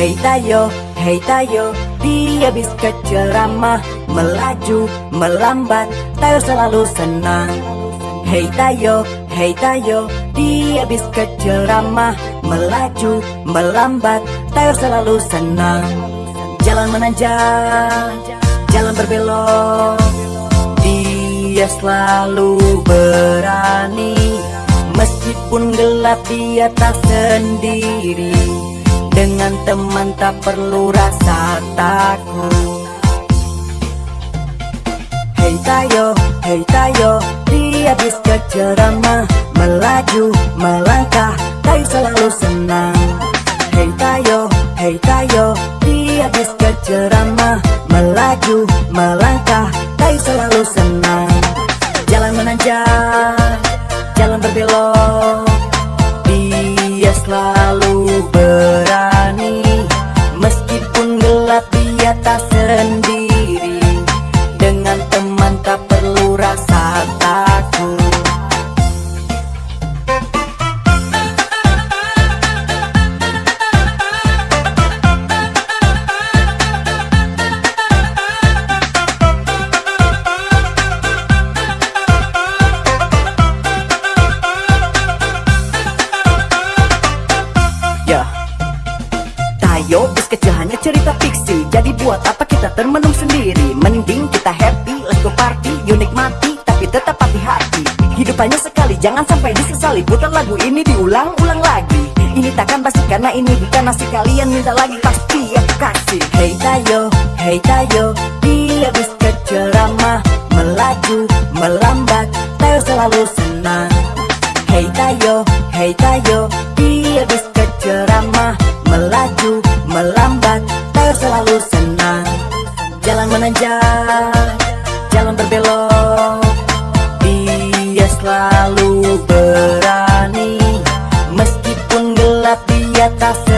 Hei Tayo, hei Tayo Dia bis keceramah Melaju, melambat Tayo selalu senang. Hei Tayo, hei Tayo Dia bis keceramah Melaju, melambat Tayo selalu senang. Jalan menanjak Jalan berbelok Dia selalu berani. Meskipun gelap dia tak sendiri dengan teman tak perlu rasa takut. Hei Tayo, hei Tayo Dia bis keceramah Melaju, melangkah Tayo selalu senang. Hei Tayo, hei Tayo Dia bis keceramah Melaju, melangkah Tayo selalu senang. Jalan menanjak Jalan berbelok Dia cerita fiksi. Jadi buat apa kita termenung sendiri? Mending kita happy, let's go party Yuk nikmati, tapi tetap hati-hati. Hidup hanya sekali, jangan sampai disesali. Putar lagu ini diulang-ulang lagi. Ini takkan basi karena ini bukan nasi Kalian minta lagi pasti aku kasih. Hey Tayo, hey Tayo Dia bis keceramah Melaju, melambat Tayo selalu senang. Hey Tayo, hey Tayo Dia bis keceramah Melaju, melambat Jangan Jalan berbelok. Dia selalu berani Meskipun gelap dia atas